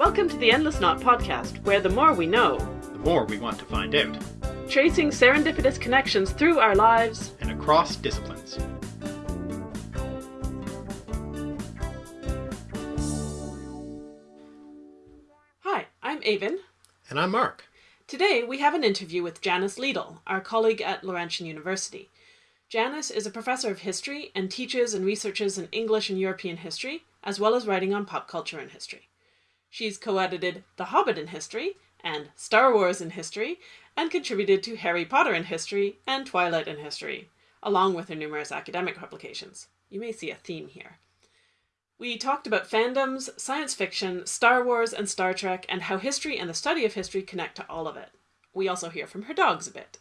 Welcome to the Endless Knot podcast, where the more we know, the more we want to find out, tracing serendipitous connections through our lives and across disciplines. Hi, I'm Aven. And I'm Mark. Today we have an interview with Janice Liedl, our colleague at Laurentian University. Janice is a professor of history and teaches and researches in English and European history, as well as writing on pop culture and history. She's co-edited The Hobbit in History and Star Wars in History, and contributed to Harry Potter in History and Twilight in History, along with her numerous academic publications. You may see a theme here. We talked about fandoms, science fiction, Star Wars, and Star Trek, and how history and the study of history connect to all of it. We also hear from her dogs a bit.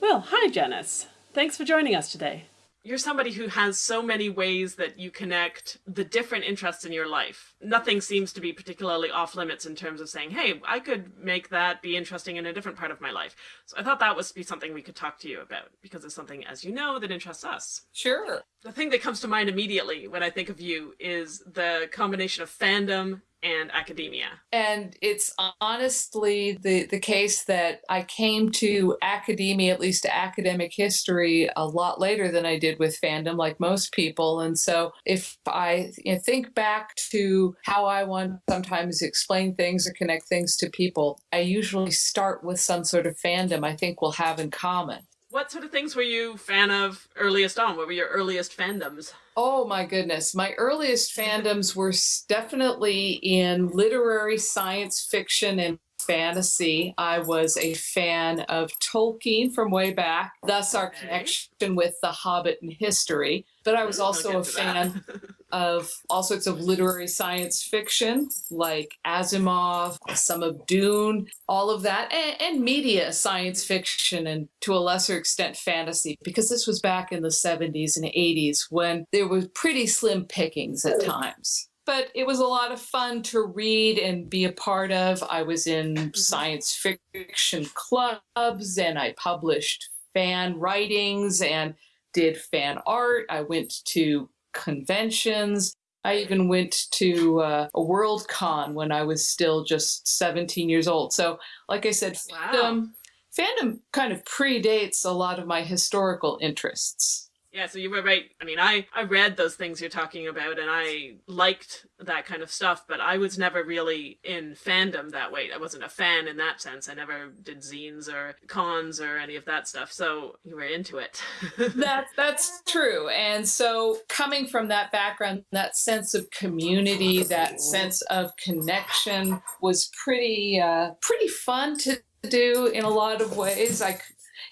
Well, hi, Janice. Thanks for joining us today you're somebody who has so many ways that you connect the different interests in your life. Nothing seems to be particularly off limits in terms of saying, hey, I could make that be interesting in a different part of my life. So I thought that would be something we could talk to you about because it's something, as you know, that interests us. Sure. The thing that comes to mind immediately when I think of you is the combination of fandom and academia. And it's honestly the, the case that I came to academia, at least to academic history, a lot later than I did with fandom, like most people. And so if I you know, think back to how I want sometimes explain things or connect things to people, I usually start with some sort of fandom I think we'll have in common. What sort of things were you fan of earliest on? What were your earliest fandoms? Oh my goodness. My earliest fandoms were definitely in literary science fiction and fantasy. I was a fan of Tolkien from way back, thus our connection with The Hobbit and history. But I was mm, also a fan of all sorts of literary science fiction, like Asimov, some of Dune, all of that, and, and media science fiction, and to a lesser extent fantasy, because this was back in the 70s and 80s when there was pretty slim pickings at times but it was a lot of fun to read and be a part of. I was in mm-hmm. science fiction clubs and I published fan writings and did fan art. I went to conventions. I even went to uh, a World Con when I was still just 17 years old. So, like I said, wow. fandom, fandom kind of predates a lot of my historical interests. Yeah, so you were right. I mean, I, I read those things you're talking about and I liked that kind of stuff, but I was never really in fandom that way. I wasn't a fan in that sense. I never did zines or cons or any of that stuff. So you were into it. that, that's true. And so coming from that background, that sense of community, that sense of connection was pretty, uh, pretty fun to do in a lot of ways. I,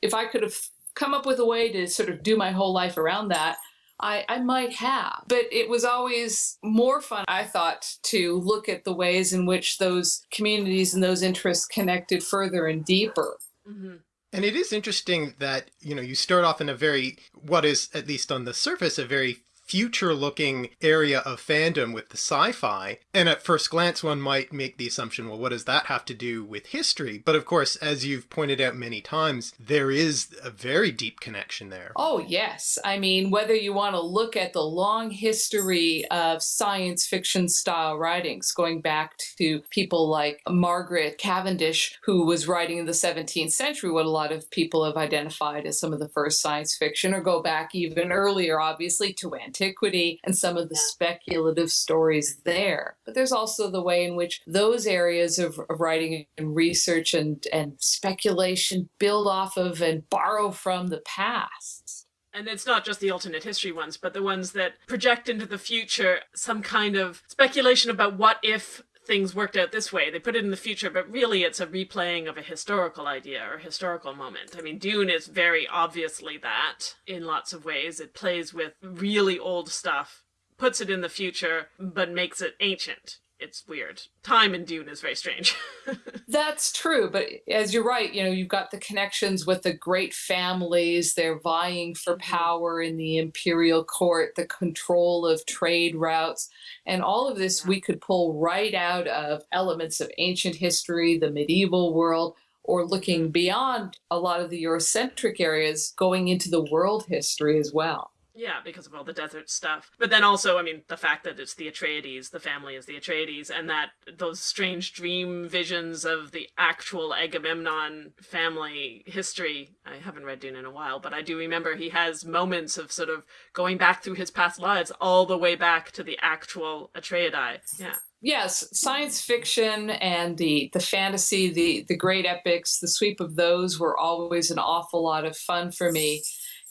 if I could have come up with a way to sort of do my whole life around that, I, I might have. But it was always more fun, I thought, to look at the ways in which those communities and those interests connected further and deeper. Mm -hmm. And it is interesting that, you know, you start off in a very, what is, at least on the surface, a very future looking area of fandom with the sci-fi. And at first glance, one might make the assumption, well, what does that have to do with history? But of course, as you've pointed out many times, there is a very deep connection there. Oh, yes. I mean, whether you want to look at the long history of science fiction style writings, going back to people like Margaret Cavendish, who was writing in the 17th century, what a lot of people have identified as some of the first science fiction, or go back even earlier, obviously, to antiquity antiquity and some of the speculative stories there. But there's also the way in which those areas of, of writing and research and, and speculation build off of and borrow from the past. And it's not just the alternate history ones, but the ones that project into the future some kind of speculation about what if things worked out this way. They put it in the future, but really it's a replaying of a historical idea or historical moment. I mean, Dune is very obviously that in lots of ways. It plays with really old stuff, puts it in the future, but makes it ancient it's weird. Time in Dune is very strange. That's true, but as you're right, you know, you've got the connections with the great families, they're vying for mm-hmm. power in the imperial court, the control of trade routes, and all of this yeah. we could pull right out of elements of ancient history, the medieval world, or looking mm-hmm. beyond a lot of the Eurocentric areas, going into the world history as well. Yeah, because of all the desert stuff. But then also, I mean, the fact that it's the Atreides, the family is the Atreides, and that those strange dream visions of the actual Agamemnon family history. I haven't read Dune in a while, but I do remember he has moments of sort of going back through his past lives all the way back to the actual Atreidai. Yeah yes science fiction and the the fantasy the the great epics the sweep of those were always an awful lot of fun for me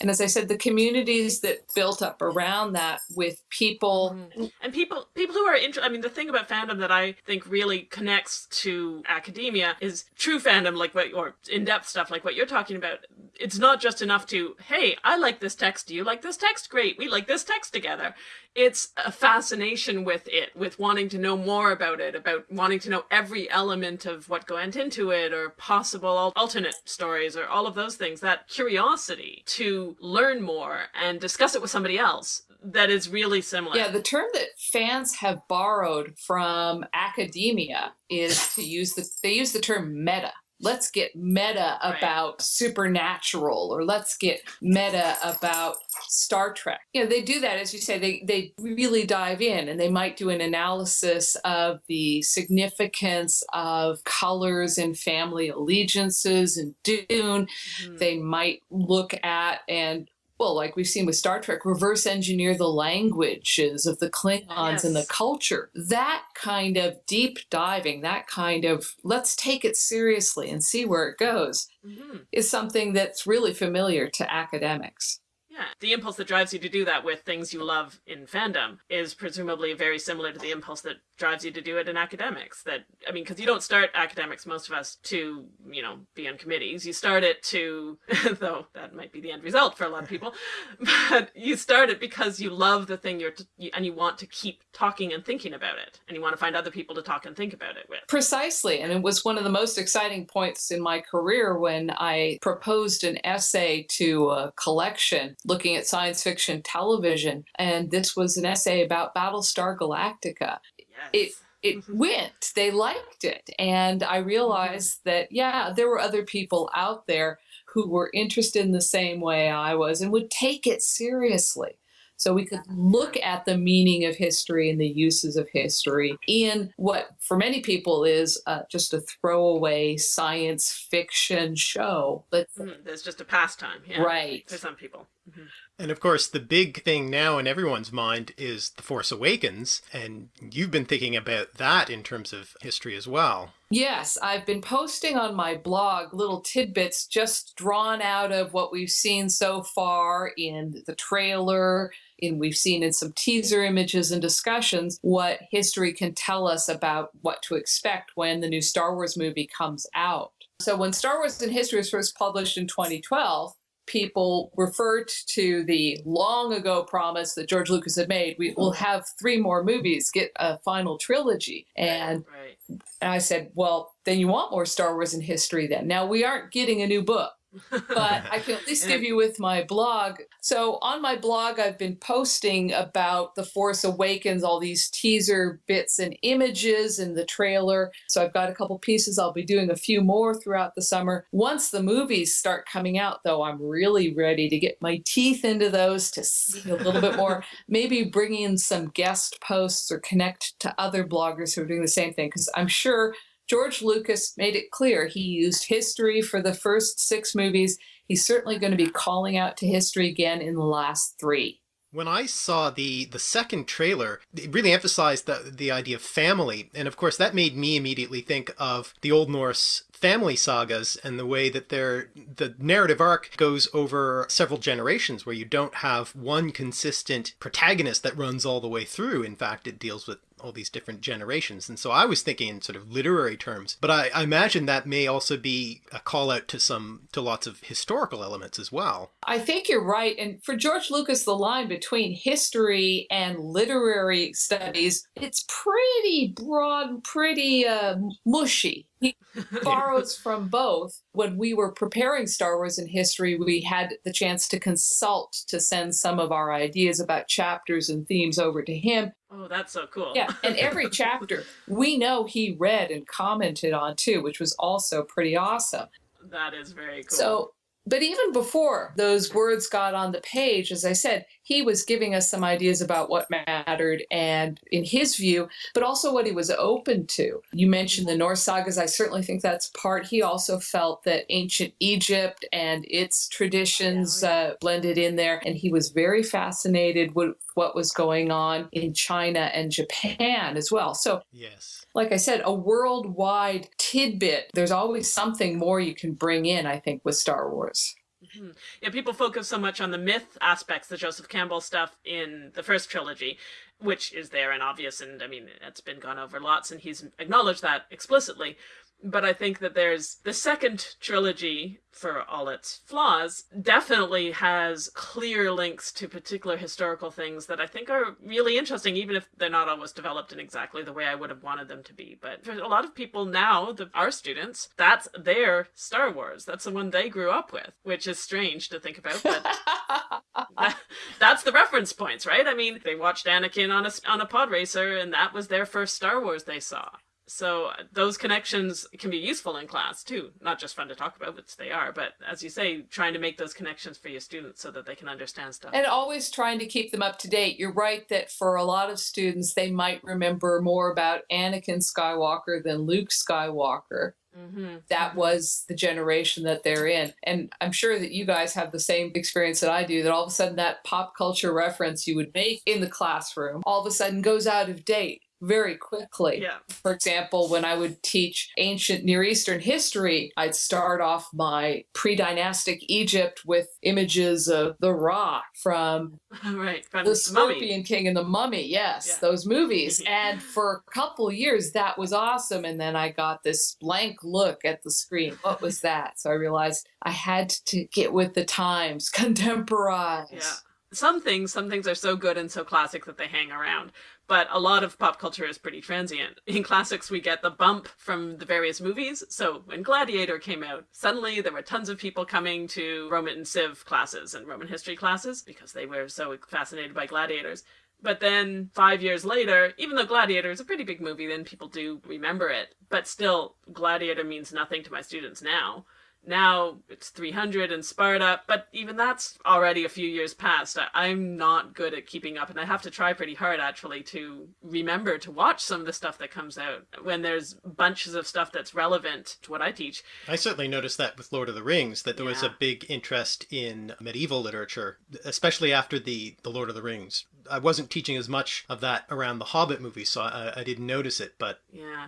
and as I said, the communities that built up around that with people mm-hmm. and people people who are interested. I mean, the thing about fandom that I think really connects to academia is true fandom, like what or in depth stuff, like what you're talking about. It's not just enough to hey, I like this text. Do you like this text? Great, we like this text together it's a fascination with it, with wanting to know more about it, about wanting to know every element of what went into it, or possible alternate stories, or all of those things. That curiosity to learn more and discuss it with somebody else that is really similar. Yeah, the term that fans have borrowed from academia is to use the they use the term meta let's get meta about right. supernatural or let's get meta about Star Trek. You know, they do that, as you say, they, they really dive in and they might do an analysis of the significance of colors and family allegiances and Dune. Mm-hmm. They might look at and well, like we've seen with Star Trek, reverse engineer the languages of the Klingons yes. and the culture. That kind of deep diving, that kind of let's take it seriously and see where it goes, mm-hmm. is something that's really familiar to academics. Yeah. The impulse that drives you to do that with things you love in fandom is presumably very similar to the impulse that drives you to do it in academics. That, I mean, because you don't start academics, most of us, to, you know, be on committees. You start it to, though that might be the end result for a lot of people, but you start it because you love the thing you're, and you want to keep talking and thinking about it. And you want to find other people to talk and think about it with. Precisely. And it was one of the most exciting points in my career when I proposed an essay to a collection looking at science fiction television. And this was an essay about Battlestar Galactica. Yes. It it mm-hmm. went. They liked it. And I realized mm-hmm. that, yeah, there were other people out there who were interested in the same way I was and would take it seriously. So we could look at the meaning of history and the uses of history in what, for many people, is uh, just a throwaway science fiction show. But mm, there's just a pastime, yeah, right? For some people. Mm-hmm. And of course, the big thing now in everyone's mind is The Force Awakens. And you've been thinking about that in terms of history as well. Yes, I've been posting on my blog little tidbits just drawn out of what we've seen so far in the trailer, in we've seen in some teaser images and discussions what history can tell us about what to expect when the new Star Wars movie comes out. So when Star Wars in History was first published in 2012, people referred to the long ago promise that George Lucas had made. We will mm-hmm. have three more movies, get a final trilogy. And, right. and I said, well, then you want more Star Wars in history then. Now we aren't getting a new book but I can at least give you with my blog. So on my blog, I've been posting about The Force Awakens, all these teaser bits and images in the trailer. So I've got a couple pieces. I'll be doing a few more throughout the summer. Once the movies start coming out, though, I'm really ready to get my teeth into those to see a little bit more. Maybe bring in some guest posts or connect to other bloggers who are doing the same thing because I'm sure George Lucas made it clear he used history for the first six movies. He's certainly going to be calling out to history again in the last three. When I saw the the second trailer, it really emphasized the the idea of family, and of course that made me immediately think of the Old Norse family sagas and the way that their the narrative arc goes over several generations where you don't have one consistent protagonist that runs all the way through. In fact, it deals with all these different generations. And so I was thinking in sort of literary terms, but I, I, imagine that may also be a call out to some to lots of historical elements as well. I think you're right. And for George Lucas, the line between history and literary studies, it's pretty broad, pretty uh, mushy. He borrows from both. When we were preparing Star Wars in history, we had the chance to consult to send some of our ideas about chapters and themes over to him. Oh, that's so cool. Yeah, and every chapter we know he read and commented on too, which was also pretty awesome. That is very cool. So but even before those words got on the page, as I said, he was giving us some ideas about what mattered and in his view, but also what he was open to. You mentioned the Norse sagas. I certainly think that's part. He also felt that ancient Egypt and its traditions uh, blended in there. And he was very fascinated with what was going on in China and Japan as well. So, yes like I said, a worldwide tidbit. There's always something more you can bring in, I think, with Star Wars. Mm-hmm. Yeah, people focus so much on the myth aspects, the Joseph Campbell stuff in the first trilogy, which is there and obvious, and I mean, it's been gone over lots, and he's acknowledged that explicitly but I think that there's the second trilogy, for all its flaws, definitely has clear links to particular historical things that I think are really interesting, even if they're not always developed in exactly the way I would have wanted them to be. But for a lot of people now, the, our students, that's their Star Wars. That's the one they grew up with, which is strange to think about, but that, that's the reference points, right? I mean, they watched Anakin on a, on a pod racer, and that was their first Star Wars they saw. So those connections can be useful in class too. Not just fun to talk about, which they are, but as you say, trying to make those connections for your students so that they can understand stuff. And always trying to keep them up to date. You're right that for a lot of students, they might remember more about Anakin Skywalker than Luke Skywalker. Mm-hmm. That mm-hmm. was the generation that they're in. And I'm sure that you guys have the same experience that I do that all of a sudden that pop culture reference you would make in the classroom all of a sudden goes out of date very quickly. Yeah. For example, when I would teach ancient Near Eastern history, I'd start off my pre dynastic Egypt with images of the Ra from, right, from the Scorpion King and the Mummy. Yes, yeah. those movies. and for a couple years, that was awesome. And then I got this blank look at the screen. What was that? So I realized I had to get with the times, contemporize. Yeah some things some things are so good and so classic that they hang around but a lot of pop culture is pretty transient. In classics, we get the bump from the various movies. So when Gladiator came out, suddenly there were tons of people coming to Roman and Civ classes and Roman history classes because they were so fascinated by gladiators. But then five years later, even though Gladiator is a pretty big movie, then people do remember it. But still, Gladiator means nothing to my students now. Now it's 300 in Sparta, but even that's already a few years past. I, am not good at keeping up, and I have to try pretty hard actually to remember to watch some of the stuff that comes out when there's bunches of stuff that's relevant to what I teach. I certainly noticed that with Lord of the Rings, that there yeah. was a big interest in medieval literature, especially after the, the Lord of the Rings. I wasn't teaching as much of that around the Hobbit movies, so I, I didn't notice it, but. Yeah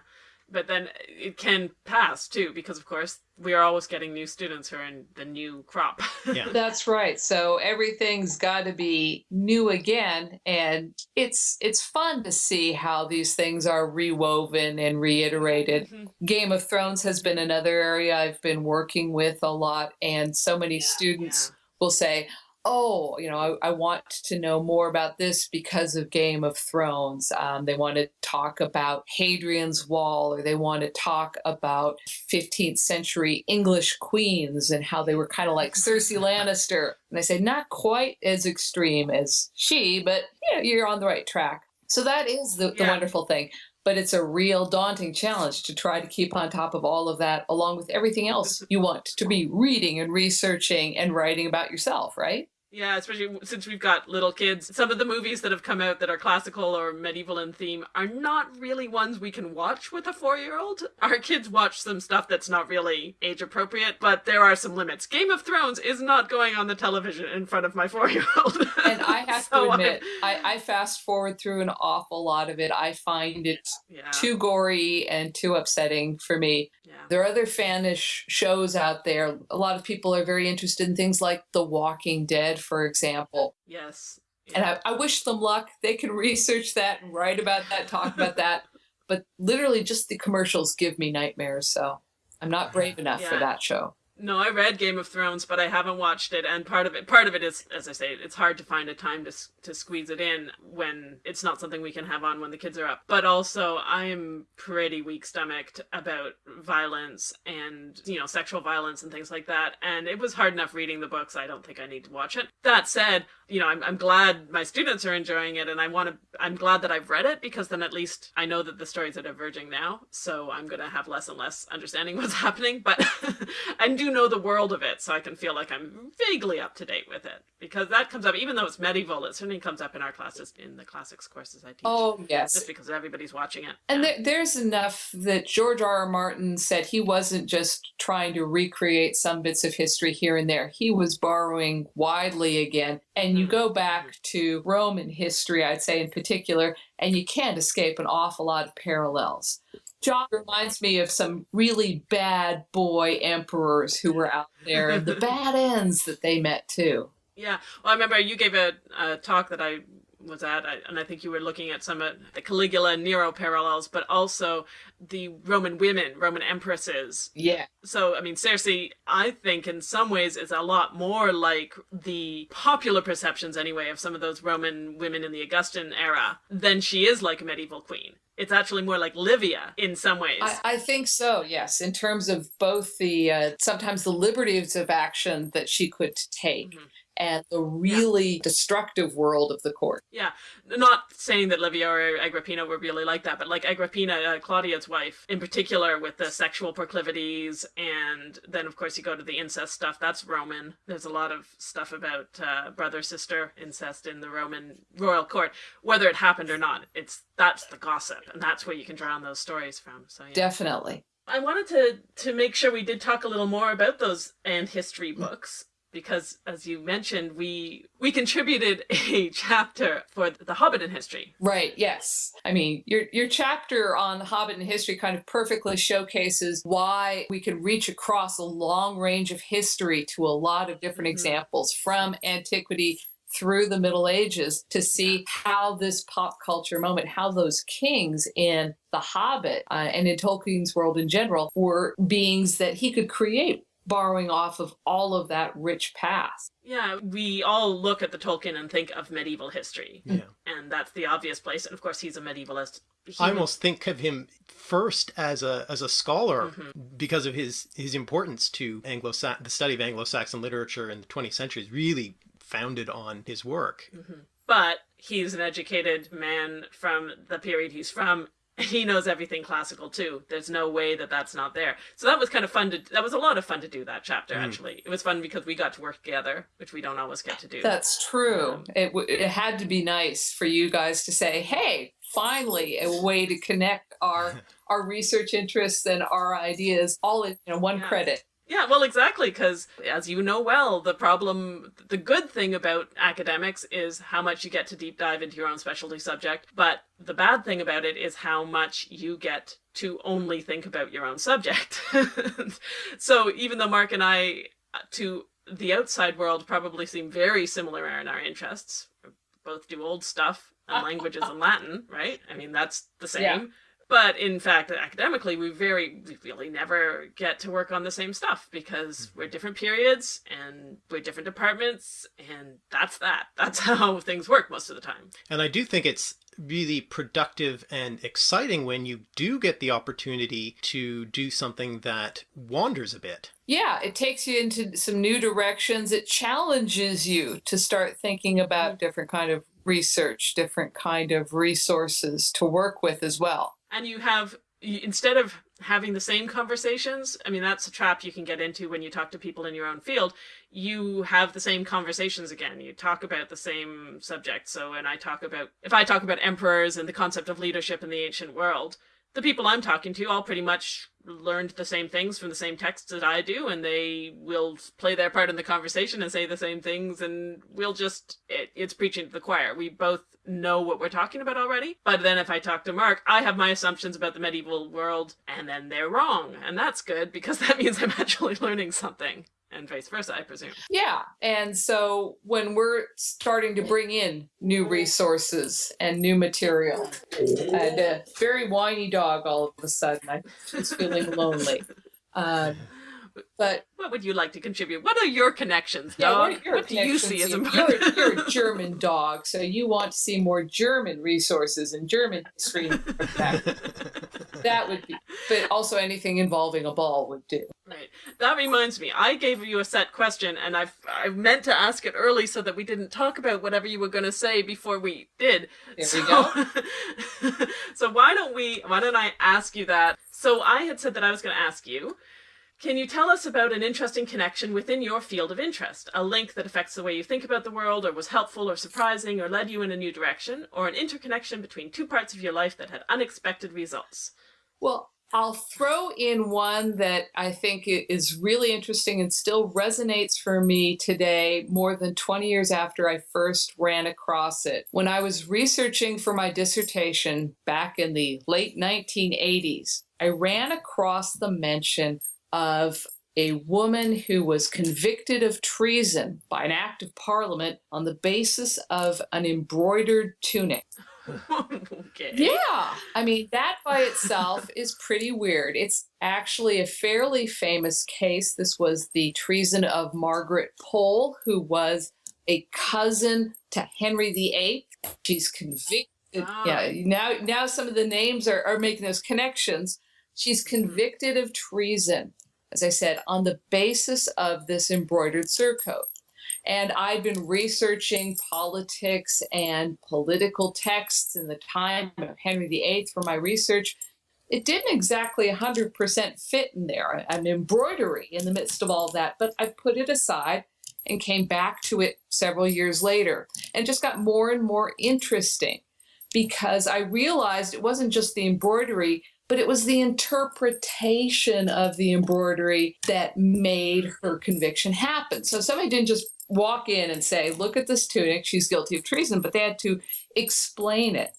but then it can pass too because of course we are always getting new students who are in the new crop yeah that's right so everything's got to be new again and it's it's fun to see how these things are rewoven and reiterated mm-hmm. game of thrones has been another area i've been working with a lot and so many yeah, students yeah. will say oh, you know, I, I, want to know more about this because of Game of Thrones. Um, they want to talk about Hadrian's Wall, or they want to talk about 15th century English queens and how they were kind of like Cersei Lannister. And I say, not quite as extreme as she, but yeah, you're on the right track. So that is the, the yeah. wonderful thing but it's a real daunting challenge to try to keep on top of all of that along with everything else you want to be reading and researching and writing about yourself right yeah, especially since we've got little kids. Some of the movies that have come out that are classical or medieval in theme are not really ones we can watch with a four year old. Our kids watch some stuff that's not really age appropriate, but there are some limits. Game of Thrones is not going on the television in front of my four year old. and I have so to admit, I, I, fast forward through an awful lot of it. I find it yeah. too gory and too upsetting for me. Yeah. There are other fanish shows out there. A lot of people are very interested in things like The Walking Dead, for example. Yes. Yeah. And I, I wish them luck. They can research that and write about that, talk about that. But literally, just the commercials give me nightmares. So I'm not brave enough yeah. for that show. No, I read Game of Thrones, but I haven't watched it, and part of it, part of it is, as I say, it's hard to find a time to to squeeze it in when it's not something we can have on when the kids are up. But also, I'm pretty weak stomached about violence and you know sexual violence and things like that, and it was hard enough reading the books. I don't think I need to watch it. That said, you know, I'm I'm glad my students are enjoying it, and I want to. I'm glad that I've read it because then at least I know that the stories are diverging now, so I'm gonna have less and less understanding what's happening. But and do do know the world of it, so I can feel like I'm vaguely up to date with it because that comes up, even though it's medieval, it certainly comes up in our classes in the classics courses I teach. Oh yes, just because everybody's watching it. And yeah. there, there's enough that George R. R. Martin said he wasn't just trying to recreate some bits of history here and there. He was borrowing widely again. And you mm-hmm. go back to Roman history, I'd say in particular, and you can't escape an awful lot of parallels. John reminds me of some really bad boy emperors who were out there and the bad ends that they met too. Yeah. Well, I remember you gave a, a talk that I was at, and I think you were looking at some of the Caligula and Nero parallels, but also the Roman women, Roman empresses. Yeah. So, I mean, Cersei, I think in some ways is a lot more like the popular perceptions, anyway, of some of those Roman women in the Augustan era than she is like a medieval queen. It's actually more like Livia in some ways. I, I think so, yes, in terms of both the uh, sometimes the liberties of action that she could take. Mm-hmm and the really yeah. destructive world of the court. Yeah, not saying that Livia or Agrippina were really like that, but like Agrippina, uh, Claudius' wife, in particular, with the sexual proclivities, and then of course you go to the incest stuff. That's Roman. There's a lot of stuff about uh, brother sister incest in the Roman royal court, whether it happened or not. It's that's the gossip, and that's where you can draw on those stories from. So yeah. definitely. I wanted to to make sure we did talk a little more about those and history books because as you mentioned we we contributed a chapter for the hobbit in history. Right yes. I mean your your chapter on the hobbit in history kind of perfectly showcases why we can reach across a long range of history to a lot of different mm-hmm. examples from antiquity through the Middle Ages to see how this pop culture moment, how those kings in The Hobbit uh, and in Tolkien's world in general were beings that he could create borrowing off of all of that rich past. Yeah, we all look at the Tolkien and think of medieval history. Yeah. And that's the obvious place. And of course, he's a medievalist. He I almost think of him first as a as a scholar mm-hmm. because of his his importance to Anglo the study of Anglo-Saxon literature in the 20th century is really founded on his work. Mm-hmm. But he's an educated man from the period he's from he knows everything classical too. There's no way that that's not there. So that was kind of fun to. That was a lot of fun to do that chapter. Mm. Actually, it was fun because we got to work together, which we don't always get to do. That's true. Um, it it had to be nice for you guys to say, "Hey, finally, a way to connect our our research interests and our ideas all in you know, one yeah. credit." Yeah, well, exactly, because as you know well, the problem, the good thing about academics is how much you get to deep dive into your own specialty subject, but the bad thing about it is how much you get to only think about your own subject. so even though Mark and I, to the outside world, probably seem very similar in our interests, both do old stuff and languages and Latin, right? I mean, that's the same. Yeah. But in fact, academically, we very we really never get to work on the same stuff because mm-hmm. we're different periods and we're different departments, and that's that. That's how things work most of the time. And I do think it's really productive and exciting when you do get the opportunity to do something that wanders a bit. Yeah, it takes you into some new directions. It challenges you to start thinking about mm-hmm. different kind of research, different kind of resources to work with as well and you have instead of having the same conversations i mean that's a trap you can get into when you talk to people in your own field. You have the same conversations again. You talk about the same subject. So when i talk about if i talk about emperors and the concept of leadership in the ancient world the people i'm talking to all pretty much learned the same things from the same texts that I do, and they will play their part in the conversation and say the same things, and we'll just, it, it's preaching to the choir. We both know what we're talking about already, but then if I talk to Mark, I have my assumptions about the medieval world, and then they're wrong, and that's good because that means I'm actually learning something and vice versa, I presume. Yeah. And so when we're starting to bring in new resources and new material, and a very whiny dog all of a sudden, I was feeling lonely. Uh, but what would you like to contribute? What are your connections, dog? Yeah, what, what do you see as important? You're, you're, a German dog, so you want to see more German resources and German history. that would be, but also anything involving a ball would do. Right. That reminds me. I gave you a set question, and I I meant to ask it early so that we didn't talk about whatever you were going to say before we did. There so, we go. so why don't we? Why don't I ask you that? So I had said that I was going to ask you Can you tell us about an interesting connection within your field of interest? A link that affects the way you think about the world, or was helpful or surprising, or led you in a new direction, or an interconnection between two parts of your life that had unexpected results? Well, I'll throw in one that I think is really interesting and still resonates for me today, more than 20 years after I first ran across it. When I was researching for my dissertation back in the late 1980s, I ran across the mention of a woman who was convicted of treason by an act of parliament on the basis of an embroidered tunic. okay. Yeah. I mean, that by itself is pretty weird. It's actually a fairly famous case. This was the treason of Margaret Pole, who was a cousin to Henry VIII. She's convicted. Oh. Yeah. Now, now some of the names are, are making those connections. She's convicted of treason as I said, on the basis of this embroidered surcoat. And I'd been researching politics and political texts in the time of Henry VIII for my research. It didn't exactly 100% fit in there, an embroidery in the midst of all that, but I put it aside and came back to it several years later and just got more and more interesting because I realized it wasn't just the embroidery, but it was the interpretation of the embroidery that made her conviction happen. So somebody didn't just walk in and say, look at this tunic, she's guilty of treason, but they had to explain it.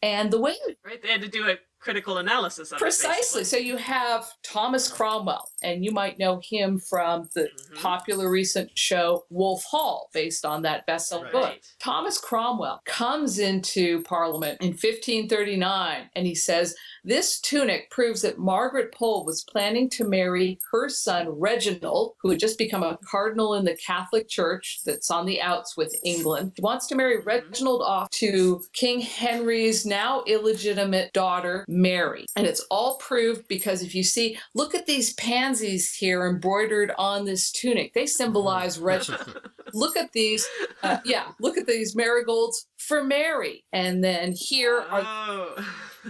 And the way right, they had to do a critical analysis precisely it, Precisely. so you have thomas cromwell and you might know him from the mm-hmm. popular recent show wolf hall based on that best-selling right. book thomas cromwell comes into parliament in 1539 and he says this tunic proves that Margaret Pole was planning to marry her son Reginald, who had just become a cardinal in the Catholic Church that's on the outs with England. He wants to marry mm-hmm. Reginald off to King Henry's now illegitimate daughter, Mary. And it's all proved because if you see, look at these pansies here embroidered on this tunic. They symbolize mm-hmm. Look at these, uh, yeah, look at these marigolds for Mary. And then here are. Oh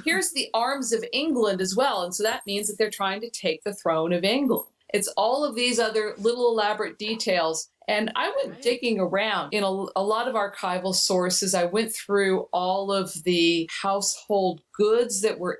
here's the arms of England as well. And so that means that they're trying to take the throne of England. It's all of these other little elaborate details. And I went right. digging around in a, a, lot of archival sources. I went through all of the household goods that were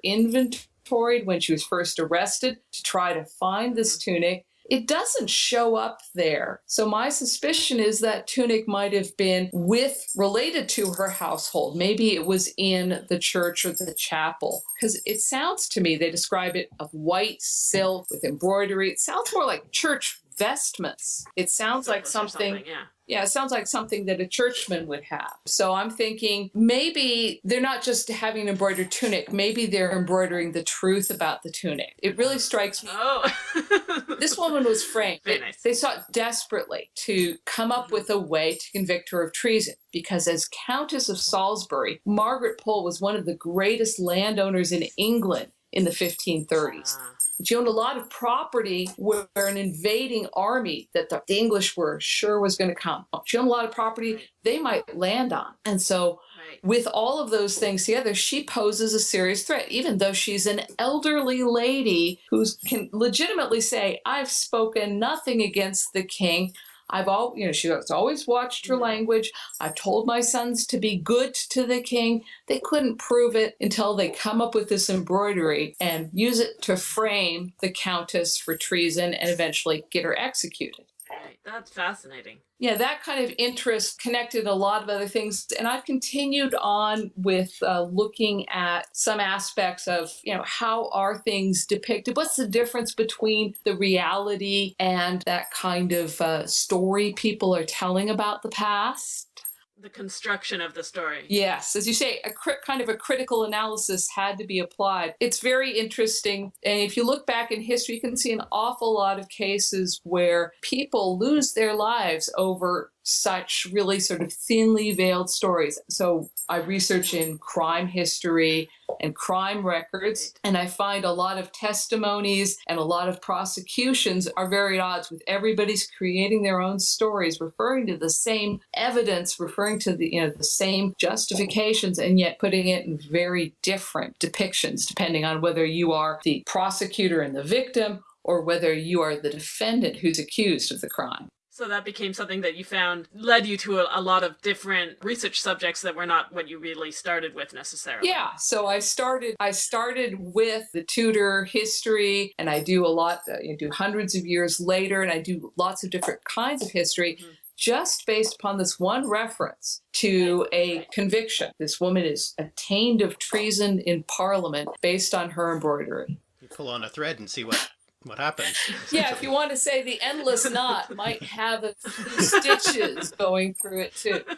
when she was first arrested to try to find this mm-hmm. tunic it doesn't show up there. So my suspicion is that tunic might have been with related to her household. Maybe it was in the church or the chapel because it sounds to me they describe it of white silk with embroidery. It sounds more like church vestments. It sounds like something, something yeah. Yeah, it sounds like something that a churchman would have. So I'm thinking maybe they're not just having an embroidered tunic, maybe they're embroidering the truth about the tunic. It really oh. strikes me. Oh. this woman was framed. Very nice. They sought desperately to come up mm-hmm. with a way to convict her of treason because as Countess of Salisbury, Margaret Pole was one of the greatest landowners in England in the 1530s. Ah. She owned a lot of property where an invading army that the English were sure was going to come. She owned a lot of property they might land on. And so, with all of those things together, she poses a serious threat, even though she's an elderly lady who can legitimately say, I've spoken nothing against the king. I've all, you know, she's always watched her language. I've told my sons to be good to the king. They couldn't prove it until they come up with this embroidery and use it to frame the countess for treason and eventually get her executed. That's fascinating. Yeah, that kind of interest connected a lot of other things. And I've continued on with uh, looking at some aspects of, you know, how are things depicted? What's the difference between the reality and that kind of uh, story people are telling about the past? The construction of the story. Yes, as you say, a kind of a critical analysis had to be applied. It's very interesting, and if you look back in history, you can see an awful lot of cases where people lose their lives over such really sort of thinly veiled stories. So I research in crime history and crime records, and I find a lot of testimonies and a lot of prosecutions are very at odds with everybody's creating their own stories, referring to the same evidence, referring to the you know the same justifications, and yet putting it in very different depictions, depending on whether you are the prosecutor and the victim or whether you are the defendant who's accused of the crime. So that became something that you found led you to a, a, lot of different research subjects that were not what you really started with necessarily. Yeah, so I started I started with the Tudor history and I do a lot uh, I do hundreds of years later and I do lots of different kinds of history. Mm-hmm just based upon this one reference to a conviction. This woman is attainted of treason in Parliament based on her embroidery. You pull on a thread and see what what happens. Yeah, if you want to say the endless knot might have a few stitches going through it too.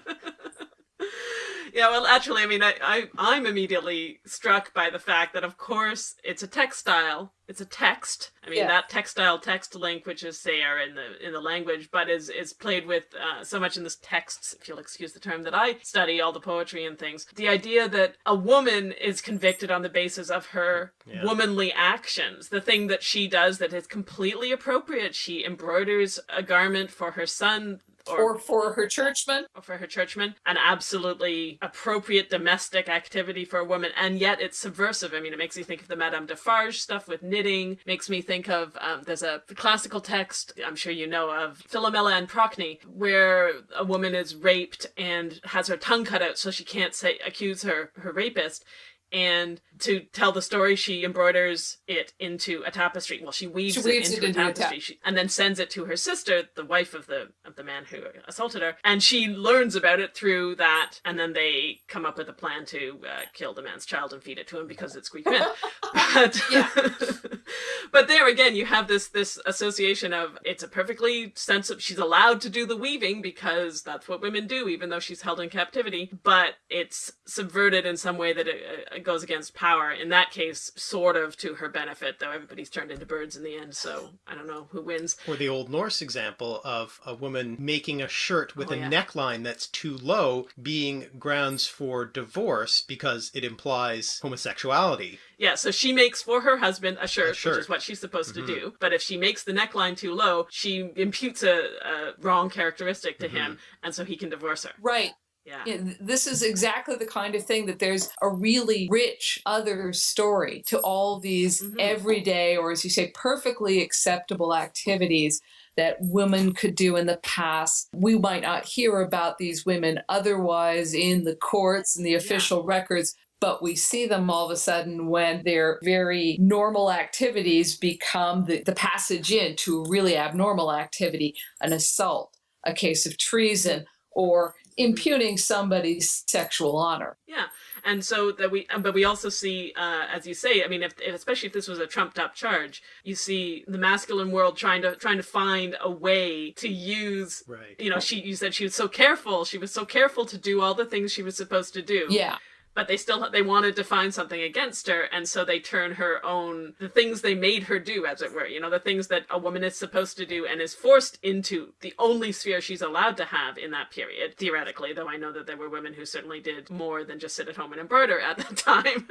Yeah, well, actually, I mean, I, I I'm immediately struck by the fact that, of course, it's a textile. It's a text. I mean, yeah. that textile text link, which is there in the in the language, but is is played with uh, so much in this text, if you'll excuse the term, that I study all the poetry and things. The idea that a woman is convicted on the basis of her yeah. womanly actions, the thing that she does that is completely appropriate. She embroiders a garment for her son or, or, for her churchman or for her churchman an absolutely appropriate domestic activity for a woman and yet it's subversive i mean it makes me think of the madame defarge stuff with knitting makes me think of um, there's a classical text i'm sure you know of philomela and procne where a woman is raped and has her tongue cut out so she can't say accuse her her rapist and to tell the story, she embroiders it into a tapestry. Well, she weaves, she weaves it, into it, into a tapestry, she, and then sends it to her sister, the wife of the of the man who assaulted her, and she learns about it through that. And then they come up with a plan to uh, kill the man's child and feed it to him because it's Greek myth. but, but there again, you have this this association of it's a perfectly sensible. She's allowed to do the weaving because that's what women do, even though she's held in captivity. But it's subverted in some way that it, it goes against power. In that case, sort of to her benefit, though everybody's turned into birds in the end. So I don't know who wins. Or the Old Norse example of a woman making a shirt with oh, a yeah. neckline that's too low being grounds for divorce because it implies homosexuality. Yeah, so she makes for her husband a shirt, a shirt. which is what she's supposed mm-hmm. to do. But if she makes the neckline too low, she imputes a, a wrong characteristic to mm-hmm. him, and so he can divorce her. Right. Yeah. yeah. This is exactly the kind of thing that there's a really rich other story to all these mm-hmm. everyday, or as you say, perfectly acceptable activities that women could do in the past. We might not hear about these women otherwise in the courts and the official yeah. records, but we see them all of a sudden when their very normal activities become the, the passage into a really abnormal activity, an assault, a case of treason, or impugning somebody's sexual honor. Yeah, and so that we, but we also see, uh, as you say, I mean, if, if, especially if this was a trumped up charge, you see the masculine world trying to trying to find a way to use. Right. You know, she you said she was so careful. She was so careful to do all the things she was supposed to do. Yeah but they still they wanted to find something against her and so they turn her own the things they made her do as it were you know the things that a woman is supposed to do and is forced into the only sphere she's allowed to have in that period theoretically though i know that there were women who certainly did more than just sit at home and embroider at that time.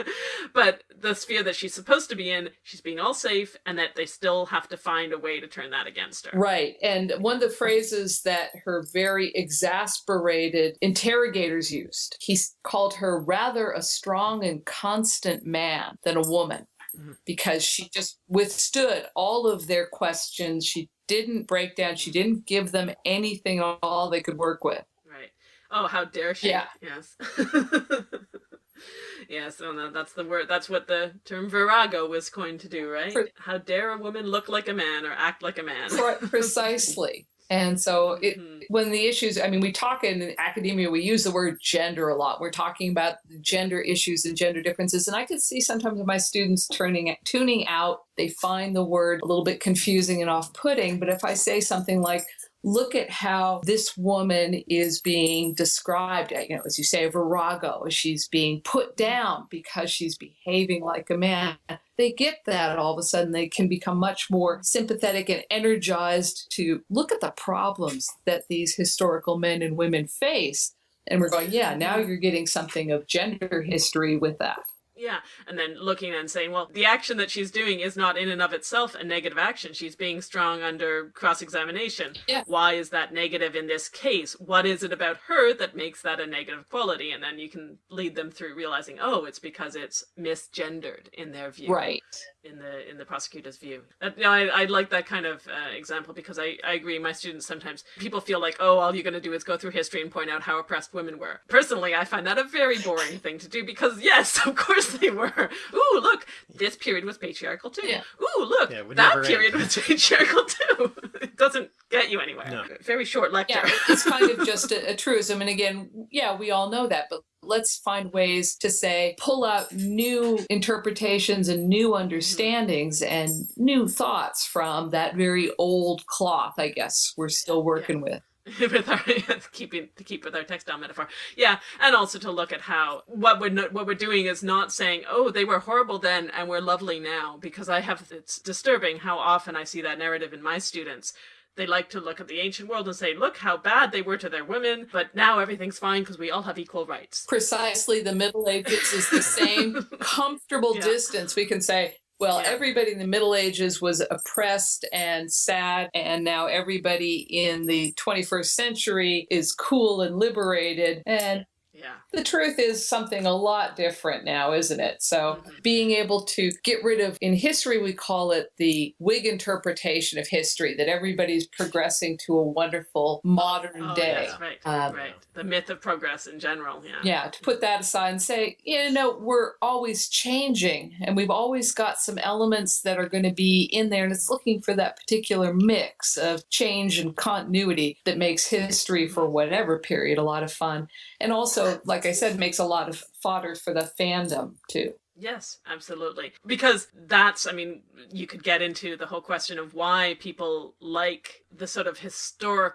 But the sphere that she's supposed to be in she's being all safe and that they still have to find a way to turn that against her. Right and one of the phrases that her very exasperated interrogators used he called her rather rather a strong and constant man than a woman mm-hmm. because she just withstood all of their questions. She didn't break down. She didn't give them anything at all they could work with. Right. Oh, how dare she? Yeah. Yes. yes, well, no, that's the word. That's what the term virago was coined to do, right? how dare a woman look like a man or act like a man? Precisely. And so it, mm-hmm. when the issues, I mean, we talk in academia, we use the word gender a lot. We're talking about gender issues and gender differences. And I can see sometimes my students turning, tuning out, they find the word a little bit confusing and off putting. But if I say something like, look at how this woman is being described, you know, as you say, a virago, she's being put down because she's behaving like a man. They get that all of a sudden they can become much more sympathetic and energized to look at the problems that these historical men and women face. And we're going, yeah, now you're getting something of gender history with that Yeah, and then looking and saying, well, the action that she's doing is not in and of itself a negative action. She's being strong under cross examination. Yeah. Why is that negative in this case? What is it about her that makes that a negative quality? And then you can lead them through realizing, oh, it's because it's misgendered in their view. Right. In the in the prosecutor's view. That, you know, I, I like that kind of uh, example because I, I agree. My students sometimes people feel like, oh, all you're going to do is go through history and point out how oppressed women were. Personally, I find that a very boring thing to do because yes, of course they were. Ooh, look, this period was patriarchal too. Yeah. Ooh, look, Yeah, that period end. was patriarchal too. it doesn't get you anywhere. No. Very short lecture. Yeah, it's kind of just a, a truism. And again, yeah, we all know that, but let's find ways to say, pull out new interpretations and new mm-hmm. understandings and new thoughts from that very old cloth, I guess, we're still working with. with our keeping to keep with our textile metaphor. Yeah and also to look at how what we're no, what we're doing is not saying oh they were horrible then and we're lovely now because i have it's disturbing how often i see that narrative in my students they like to look at the ancient world and say look how bad they were to their women but now everything's fine because we all have equal rights Precisely the Middle Ages is the same comfortable Yeah. distance. We can say, well, Yeah. everybody in the Middle Ages was oppressed and sad, and now everybody in the 21st century is cool and liberated. And yeah the truth is something a lot different now, isn't it? So, Mhm. being able to get rid of, in history, we call it the Whig interpretation of history, that everybody's progressing to a wonderful modern oh, day. yes, right Um, right the myth of progress in general yeah Yeah, to put that aside and say, you know, we're always changing and we've always got some elements that are going to be in there. And it's looking for that particular mix of change and continuity that makes history for whatever period a lot of fun. And also, like I said, makes a lot of fodder for the fandom too. Yes, absolutely. Because that's, I mean, you could get into the whole question of why people like the sort of historic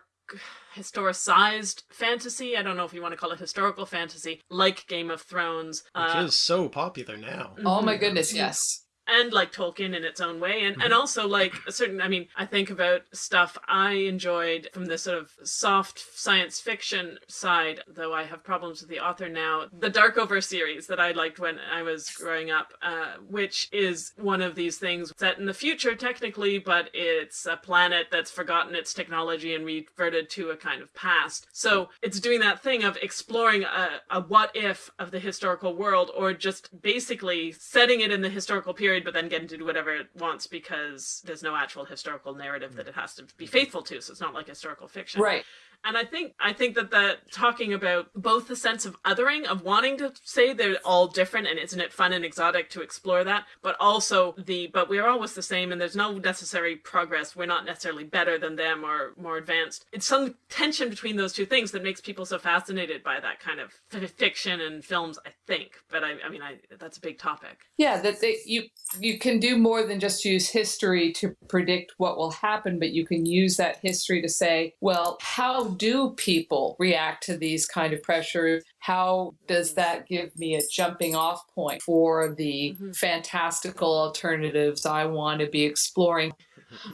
historicized fantasy. I don't know if you want to call it historical fantasy, like Game of Thrones. Which uh, is so popular now. Oh my mhm. goodness, yes. And like Tolkien in its own way, and, and also like a certain. I mean, I think about stuff I enjoyed from the sort of soft science fiction side, though I have problems with the author now. The Darkover series that I liked when I was growing up, uh, which is one of these things set in the future technically, but it's a planet that's forgotten its technology and reverted to a kind of past. So it's doing that thing of exploring a, a what if of the historical world, or just basically setting it in the historical period, but then get to do whatever it wants because there's no actual historical narrative that it has to be faithful to. So it's not like historical fiction. Right. And I think I think that that talking about both the sense of othering, of wanting to say they're all different, and isn't it fun and exotic to explore that, but also the but we're always the same, and there's no necessary progress. We're not necessarily better than them or more advanced. It's some tension between those two things that makes people so fascinated by that kind of fiction and films. I think, but I, I mean, I that's a big topic. Yeah, that they, you you can do more than just use history to predict what will happen, but you can use that history to say, well, how do people react to these kind of pressures? How does that give me a jumping off point for the Mhm. fantastical alternatives I want to be exploring?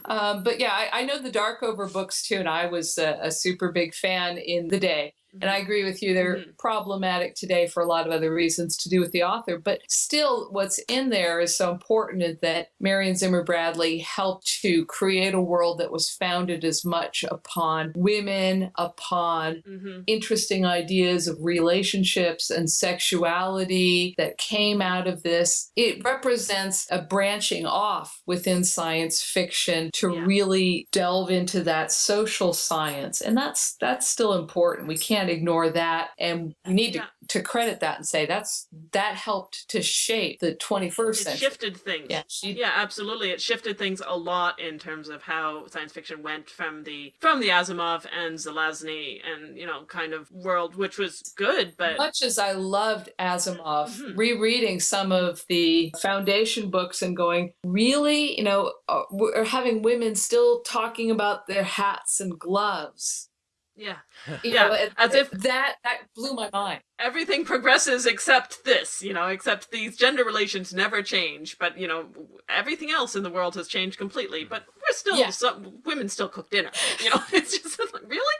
Um, but yeah, I, I know the Darkover books too, and I was a, a super big fan in the day. And I agree with you, they're Mhm. problematic today for a lot of other reasons to do with the author. But still, what's in there is so important is that Marion Zimmer Bradley helped to create a world that was founded as much upon women, upon hmm interesting ideas of relationships and sexuality that came out of this. It represents a branching off within science fiction to Yeah. really delve into that social science. And that's that's still important. We can't ignore that. And we need Yeah. to, to credit that and say that's that helped to shape the 21st It century. shifted things. Yeah, Yeah, absolutely. It shifted things a lot in terms of how science fiction went from the from the Asimov and Zelazny and you know kind of world, which was good, but much as I loved Asimov, Mhm. rereading some of the foundation books and going, really, you know, uh, we're having women still talking about their hats and gloves. Yeah, You Yeah, know, it- as if- that that blew my mind. everything progresses except this. You know, except these gender relations never change. But you know, everything else in the world has changed completely. But we're still Yeah. some women still cook dinner. You know, it's just like, really,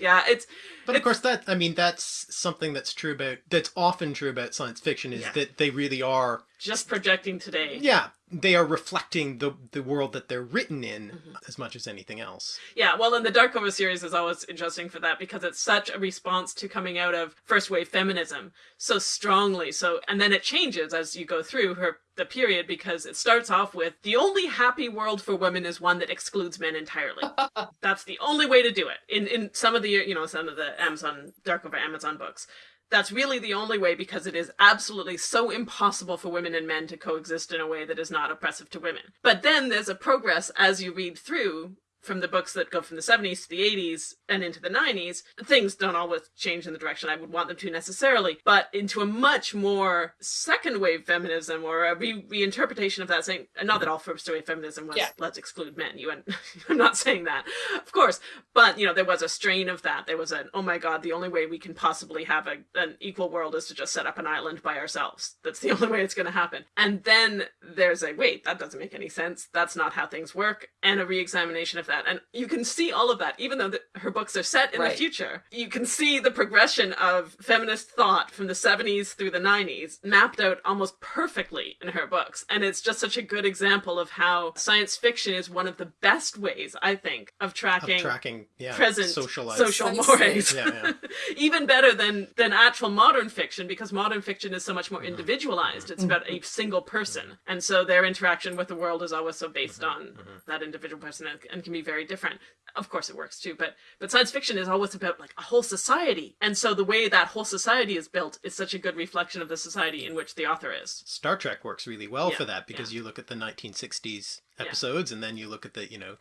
yeah. It's But of course, that I mean, that's something that's true about that's often true about science fiction is Yeah. that they really are. Just projecting today. Yeah, they are reflecting the the world that they're written in Mm-hmm. as much as anything else. Yeah, well, and the Darkover series is always interesting for that because it's such a response to coming out of first wave feminism so strongly. So, and then it changes as you go through her the period because it starts off with the only happy world for women is one that excludes men entirely. That's the only way to do it. In in some of the you know some of the Amazon Darkover Amazon books. That's really the only way because it is absolutely so impossible for women and men to coexist in a way that is not oppressive to women. But then there's a progress as you read through from the books that go from the 70s to the 80s and into the 90s, things don't always change in the direction I would want them to necessarily, but into a much more second wave feminism or a re- reinterpretation of that saying, and not that all first wave feminism was Yeah. let's exclude men. You and I'm not saying that, of course, but you know there was a strain of that. There was an oh my god, the only way we can possibly have a, an equal world is to just set up an island by ourselves. That's the only way it's going to happen. And then there's a wait, that doesn't make any sense. That's not how things work, and a re-examination of that. And you can see all of that, even though the, her books are set in Right. the future. You can see the progression of feminist thought from the 70s through the 90s mapped out almost perfectly in her books. And it's just such a good example of how science fiction is one of the best ways, I think, of Of tracking tracking, yeah, present socialized. social mores. Yeah, yeah. Even better than than actual modern fiction because modern fiction is so much Mm-hmm. more individualized. It's about a single person, and so their interaction with the world is always so based Mm-hmm. on that individual person and, and can be very different. Of course, it works too, but but science fiction is always about like a whole society, and so the way that whole society is built is such a good reflection of the society in which the author is. Star Trek works really well Yeah, for that because yeah. you look at the 1960s episodes and then you look at the you know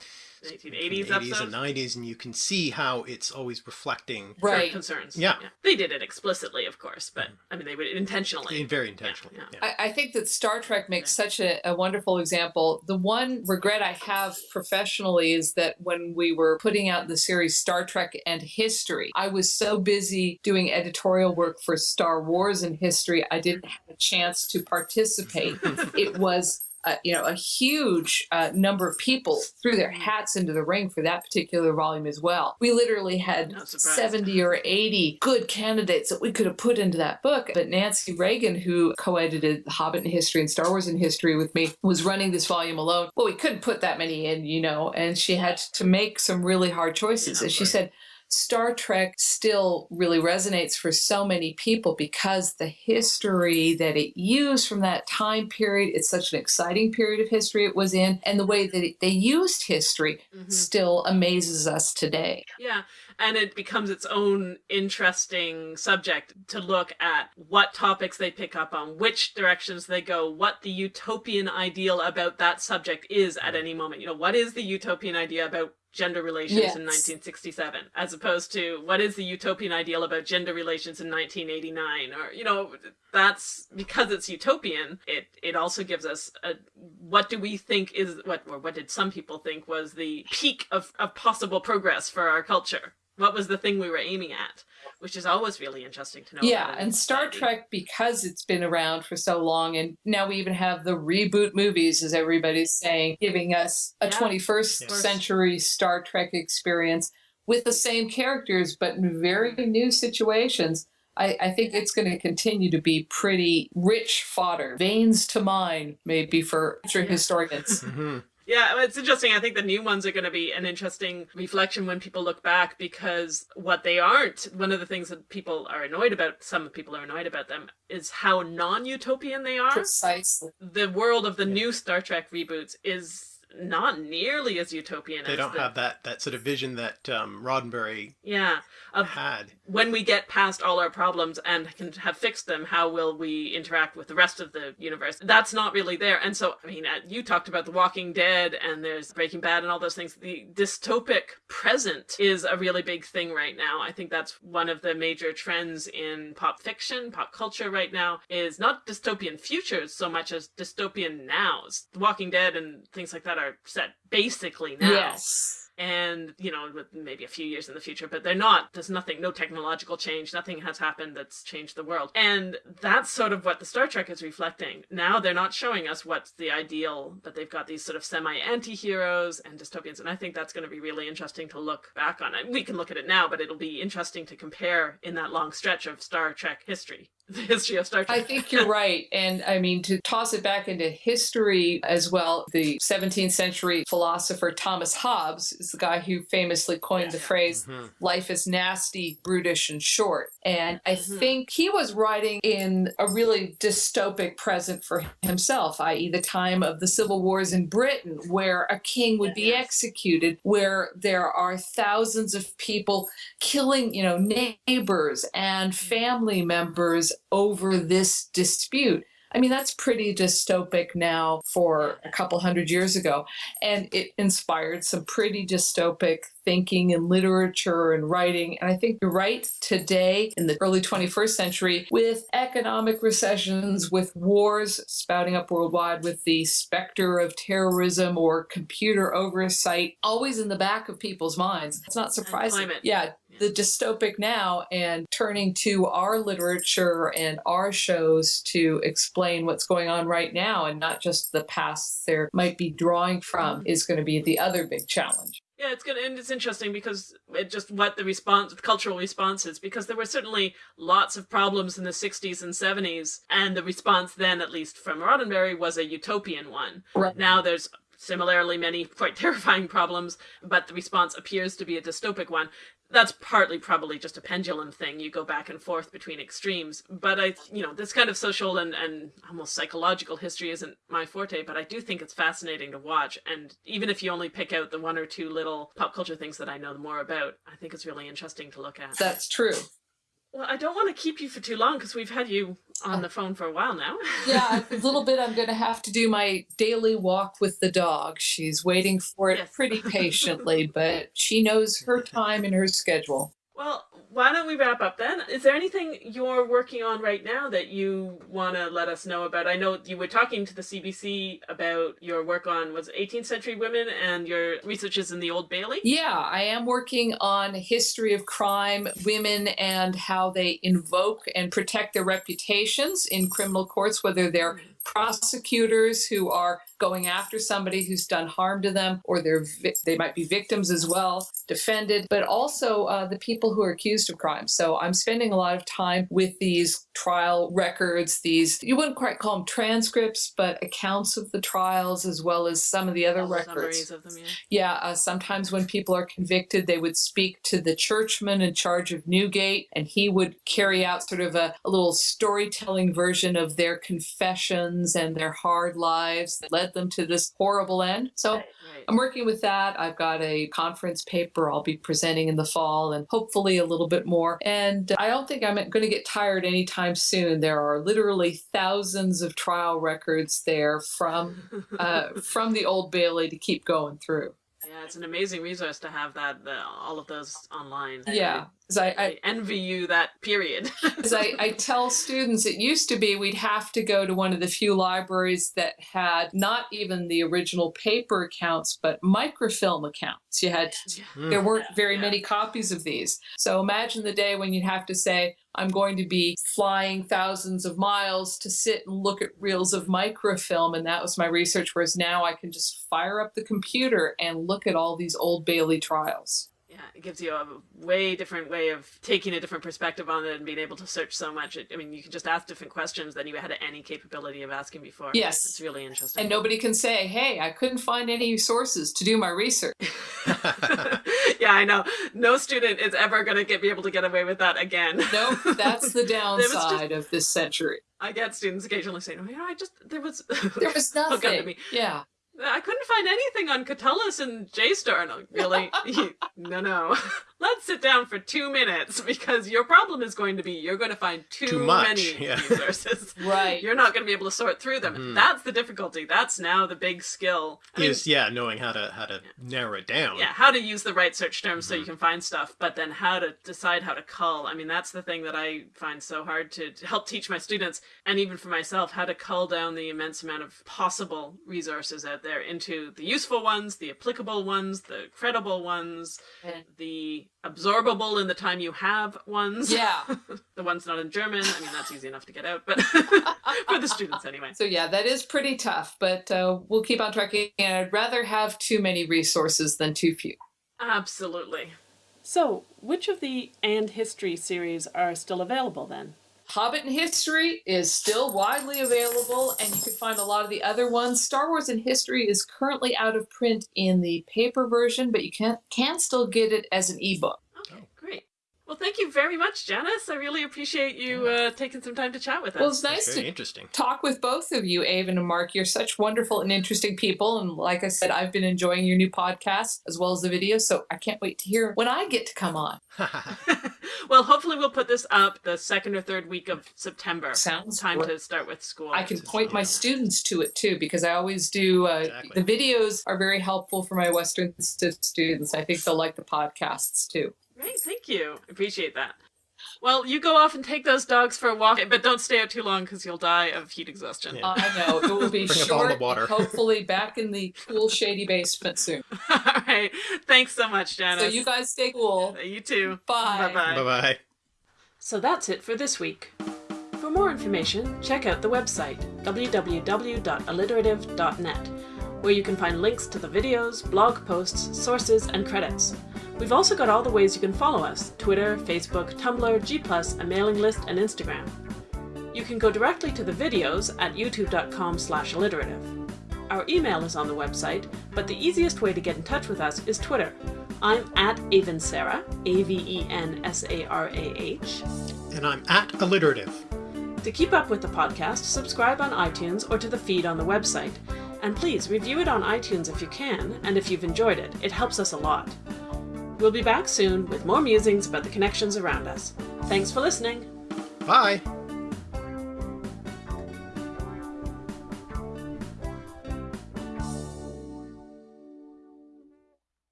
1980s 80s episodes. and 90s and you can see how it's always reflecting Right. concerns. Yeah. They did it explicitly, of course, but mm. I mean, they would intentionally. very intentionally. yeah. yeah. I, I think that Star Trek makes such a, a wonderful example. The one regret I have professionally is that when we were putting out the series Star Trek and History, I was so busy doing editorial work for Star Wars and History, I didn't have a chance to participate. it was uh, you know, a huge uh, number of people threw their hats into the ring for that particular volume as well. We literally had 70 or 80 good candidates that we could have put into that book. But Nancy Reagin, who co edited The Hobbit in History and Star Wars in History with me, was running this volume alone. Well, we couldn't put that many in, you know, and she had to make some really hard choices. Yeah, and she right. said, Star Trek still really resonates for so many people because the history that it used from that time period, it's such an exciting period of history it was in, and the way that it, they used history Mhm. still amazes us today. Yeah, and it becomes its own interesting subject to look at what topics they pick up on, which directions they go, what the utopian ideal about that subject is at any moment. You know, what is the utopian idea about gender relations in 1967 as opposed to what is the utopian ideal about gender relations in 1989 or you know that's because it's utopian it it also gives us a what do we think is what or what did some people think was the peak of, of possible progress for our culture? What was the thing we were aiming at which is always really interesting to know yeah, about and Star society. Trek, because it's been around for so long, and now we even have the reboot movies, as everybody's saying, giving us a Yeah. 21st Yes. century Star Trek experience with the same characters, but in very new situations. I, I think it's going to continue to be pretty rich fodder, veins to mine, maybe for future Yeah. historians. hmm Yeah, it's interesting. I think the new ones are going to be an interesting reflection when people look back because what they aren't, one of the things that people are annoyed about, some people are annoyed about them, is how non utopian they are. Precisely. The world of the new Star Trek reboots is not nearly as utopian They as don't the, have that that sort of vision that um, Roddenberry yeah of had. when we get past all our problems and can have fixed them, how will we interact with the rest of the universe? That's not really there. And so, I mean, uh, you talked about The Walking Dead and there's Breaking Bad and all those things. The dystopic present is a really big thing right now. I think that's one of the major trends in pop fiction, pop culture right now, is not dystopian futures so much as dystopian nows. The Walking Dead and things like that are set basically now. Yes. and you know maybe a few years in the future but they're not there's nothing no technological change nothing has happened that's changed the world and that's sort of what the star trek is reflecting now they're not showing us what's the ideal but they've got these sort of semi anti-heroes and dystopians and i think that's going to be really interesting to look back on it we can look at it now but it'll be interesting to compare in that long stretch of star trek history the history of Star Trek. I think you're right. And I mean, to toss it back into history as well, the 17th century philosopher Thomas Hobbes is the guy who famously coined yeah, the phrase, mm-hmm. life is nasty, brutish, and short. And I mm-hmm. think he was writing in a really dystopic present for himself, i.e., the time of the civil wars in Britain, where a king would be executed, where there are thousands of people killing, you know, neighbors and mm-hmm. family members over this dispute. I mean, that's pretty dystopic now for a couple hundred years ago. And it inspired some pretty dystopic thinking and literature and writing. And I think you're right today in the early 21st century with economic recessions, with wars spouting up worldwide, with the specter of terrorism or computer oversight always in the back of people's minds. It's not surprising. Yeah, the dystopic now and turning to our literature and our shows to explain what's going on right now and not just the past there might be drawing from mm-hmm. is going to be the other big challenge. Yeah, it's good, and it's interesting because it just what the response, the cultural response is, because there were certainly lots of problems in the '60s and '70s, and the response then, at least from Roddenberry, was a utopian one. Right. Now there's similarly many quite terrifying problems, but the response appears to be a dystopic one that's partly probably just a pendulum thing. You go back and forth between extremes. But I, you know, this kind of social and, and almost psychological history isn't my forte, but I do think it's fascinating to watch. And even if you only pick out the one or two little pop culture things that I know more about, I think it's really interesting to look at. That's true. Well, I don't want to keep you for too long because we've had you on the oh. phone for a while now. yeah, a little bit. I'm going to have to do my daily walk with the dog. She's waiting for it yes. pretty patiently, but she knows her time and her schedule. Well, why don't we wrap up then? Is there anything you're working on right now that you want to let us know about? I know you were talking to the CBC about your work on was 18th century women and your researches in the Old Bailey. Yeah, I am working on history of crime, women, and how they invoke and protect their reputations in criminal courts, whether they're mm-hmm. prosecutors who are going after somebody who's done harm to them, or they're they might be victims as well, defended, but also uh, the people who are accused of crimes. So I'm spending a lot of time with these trial records, these you wouldn't quite call them transcripts, but accounts of the trials as well as some of the other records. Of them, yeah. Yeah. Uh, sometimes when people are convicted, they would speak to the churchman in charge of Newgate, and he would carry out sort of a, a little storytelling version of their confessions and their hard lives that led led them to this horrible end. So right, right. I'm working with that. I've got a conference paper I'll be presenting in the fall and hopefully a little bit more. And I don't think I'm going to get tired anytime soon. There are literally thousands of trial records there from uh, from the Old Bailey to keep going through. Yeah, it's an amazing resource to have that the, all of those online. Yeah, I, I, I, envy you that period. As I, I tell students, it used to be we'd have to go to one of the few libraries that had not even the original paper accounts, but microfilm accounts. You had mm. there weren't very yeah. many copies of these. So imagine the day when you'd have to say, I'm going to be flying thousands of miles to sit and look at reels of microfilm. And that was my research. Whereas now I can just fire up the computer and look at all these old Bailey trials yeah, it gives you a way different way of taking a different perspective on it and being able to search so much. I mean, you can just ask different questions than you had any capability of asking before. Yes. It's really interesting. And nobody can say, hey, I couldn't find any sources to do my research. yeah, I know. No student is ever going to get be able to get away with that again. nope, that's the downside just, of this century. I get students occasionally saying, oh, you know, I just, there was... There was nothing. Yeah. I couldn't find anything on Catullus and JSTOR. No, really? no, no. let's sit down for two minutes because your problem is going to be you're going to find too, Too much, many yeah. resources. Right. You're not going to be able to sort through them. Mhm. That's the difficulty. That's now the big skill. I mean, yeah, knowing how to how to narrow it down. yeah, how to use the right search terms so you Mm-hmm. can find stuff, but then how to decide how to cull. I mean, that's the thing that I find so hard to, to help teach my students and even for myself how to cull down the immense amount of possible resources out there into the useful ones, the applicable ones, the credible ones, And- the absorbable in the time you have ones. Yeah. the ones not in German. I mean, that's easy enough to get out, but for the students anyway. So yeah, that is pretty tough, but uh, we'll keep on tracking. And I'd rather have too many resources than too few. Absolutely. So, which of the And History series are still available then? Hobbit in History is still widely available, and you can find a lot of the other ones. Star Wars in History is currently out of print in the paper version, but you can can still get it as an ebook. Okay, great. Well, thank you very much, Janice. I really appreciate you uh, taking some time to chat with us. Well, it's nice Very to interesting. talk with both of you, Aven and Mark. You're such wonderful and interesting people. And like I said, I've been enjoying your new podcast as well as the videos. So I can't wait to hear when I get to come on. well, hopefully we'll put this up the second or third week of September. Sounds Time great. to start with school. I can point my students to it too because I always do. Uh, Exactly. The videos are very helpful for my Western st- students. I think they'll like the podcasts too. Great, thank you. Appreciate that. Well, you go off and take those dogs for a walk, but don't stay out too long because you'll die of heat exhaustion. Yeah. I know it will be Bring a bottle short. water. hopefully, back in the cool, shady basement soon. All right. Thanks so much, Janice. So you guys stay cool. Uh, you too. Bye. Bye-bye. bye bye. So that's it for this week. For more information, check out the website www.alliterative.net, where you can find links to the videos, blog posts, sources, and credits. We've also got all the ways you can follow us Twitter, Facebook, Tumblr, G+, a mailing list, and Instagram. You can go directly to the videos at youtube.com slash alliterative. Our email is on the website, but the easiest way to get in touch with us is Twitter. I'm at Avensarah, A V E N S A R A H. And I'm at alliterative. To keep up with the podcast, subscribe on iTunes or to the feed on the website. And please review it on iTunes if you can, and if you've enjoyed it, it helps us a lot. We'll be back soon with more musings about the connections around us. Thanks for listening. Bye.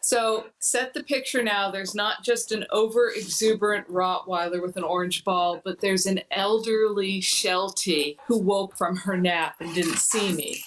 So set the picture now. There's not just an over exuberant Rottweiler with an orange ball, but there's an elderly Sheltie who woke from her nap and didn't see me.